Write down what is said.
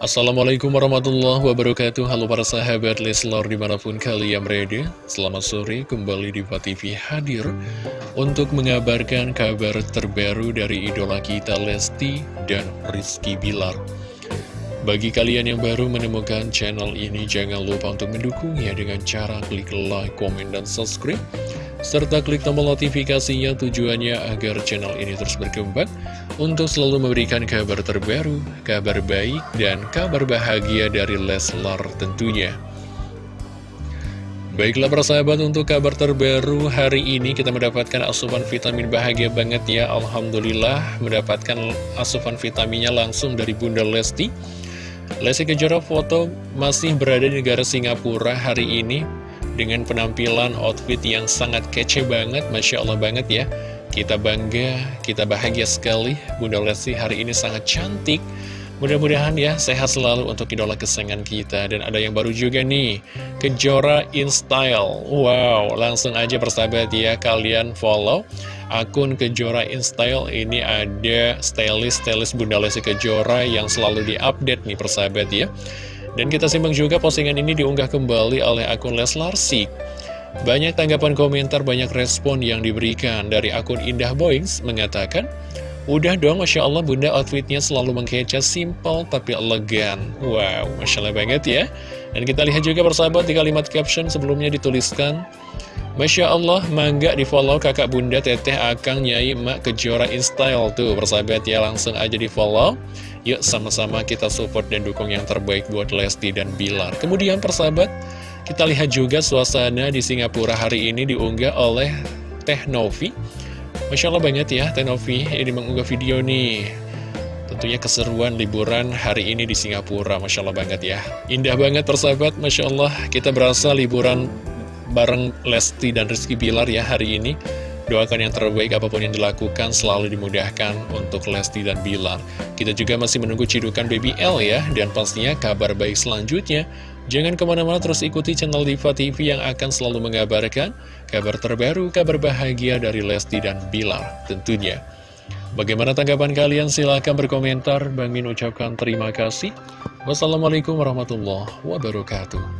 Assalamualaikum warahmatullahi wabarakatuh. Halo para sahabat Leslor di mana pun kalian berada. Selamat sore kembali di TV hadir Untuk mengabarkan kabar terbaru dari idola kita Lesti dan Rizky Bilar. Bagi kalian yang baru menemukan channel ini Jangan lupa untuk mendukungnya dengan cara klik like, komen, dan subscribe serta klik tombol notifikasinya tujuannya agar channel ini terus berkembang untuk selalu memberikan kabar terbaru, kabar baik, dan kabar bahagia dari Leslar tentunya. Baiklah persahabat untuk kabar terbaru hari ini kita mendapatkan asupan vitamin bahagia banget ya. Alhamdulillah mendapatkan asupan vitaminnya langsung dari Bunda Lesti. Lesti Kejora foto masih berada di negara Singapura hari ini dengan penampilan outfit yang sangat kece banget, Masya Allah banget ya. Kita bangga, kita bahagia sekali, Bunda Lesti hari ini sangat cantik. Mudah-mudahan ya sehat selalu untuk idola kesayangan kita. Dan ada yang baru juga nih Kejora in style Wow langsung aja persahabat ya Kalian follow akun Kejora in style Ini ada stylist-stylist Bunda Lesti Kejora Yang selalu diupdate nih persahabat ya dan kita simak juga postingan ini diunggah kembali oleh akun Leslar Sik. Banyak tanggapan komentar, banyak respon yang diberikan dari akun Indah Boings mengatakan, Udah dong, Masya Allah bunda outfitnya selalu mengkeca, simple tapi elegan. Wow, Masya Allah banget ya. Dan kita lihat juga persahabat di kalimat caption sebelumnya dituliskan, Masya Allah, mangga di follow kakak bunda teteh akang nyai emak kejora in style Tuh persahabat ya langsung aja di follow Yuk sama-sama kita support dan dukung yang terbaik buat Lesti dan Bilar. Kemudian persahabat kita lihat juga suasana di Singapura hari ini diunggah oleh Teh Novi Masya Allah banget ya Teh Novi ini mengunggah video nih. Tentunya keseruan liburan hari ini di Singapura. Masya Allah banget ya. Indah banget persahabat. Masya Allah kita berasa liburan bareng Lesti dan Rizky Bilar ya hari ini. Doakan yang terbaik apa pun yang dilakukan selalu dimudahkan untuk Lesti dan Bilar. Kita juga masih menunggu cidukan Baby L ya, dan pastinya kabar baik selanjutnya. Jangan ke mana-mana terus ikuti channel Diva TV yang akan selalu mengabarkan kabar terbaru, kabar bahagia dari Lesti dan Bilar tentunya. Bagaimana tanggapan kalian? Silahkan berkomentar. Bang Min ucapkan terima kasih. Wassalamualaikum warahmatullahi wabarakatuh.